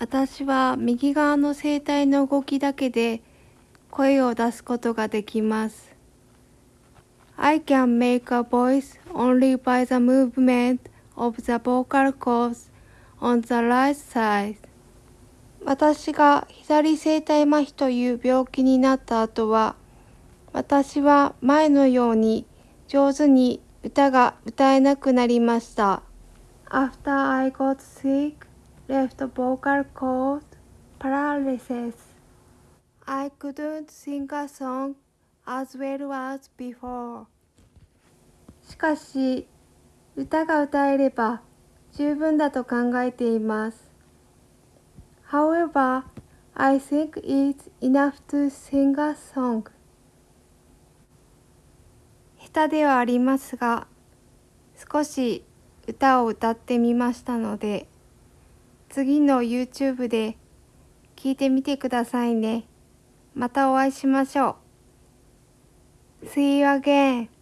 私は右側の声帯の動きだけで声を出すことができます。I can make a voice only by the movement of the vocal cords on the right side. 私が左声帯麻痺という病気になった後は、私は前のように上手に歌が歌えなくなりました。After I got sick, left vocal cord paralysis. I couldn't sing a song as well as before. しかし、歌が歌えれば十分だと考えています。However, I think it's enough to sing a song. 下手ではありますが、少し歌を歌ってみましたので、次の YouTube で聞いてみてくださいね。またお会いしましょう。See you again.